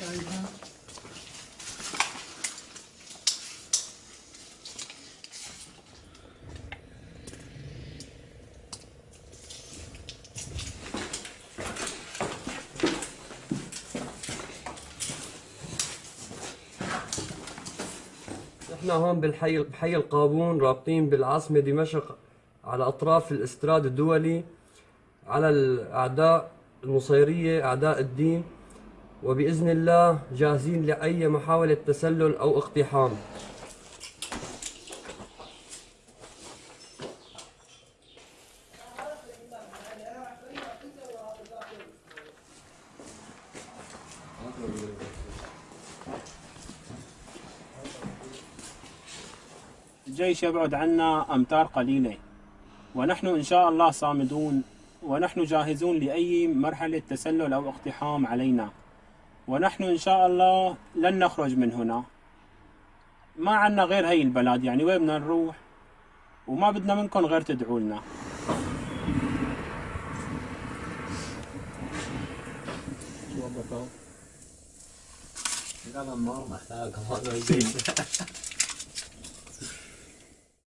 여기서 إحنا هون بالحي بحي القابون رابطين بالعاصمة دمشق على أطراف الاستراد الدولي على الأعداء النصيرية أعداء الدين وبإذن الله جاهزين لأي محاولة تسلل أو اقتحام. الجيش يبعد عنا أمتار قليلة. ونحن إن شاء الله صامدون. ونحن جاهزون لأي مرحلة تسلل أو اقتحام علينا. ونحن إن شاء الله لن نخرج من هنا. ما عنا غير هي البلد يعني وين بدنا نروح؟ وما بدنا منكم غير تدعوا لنا. هذا النار محتاج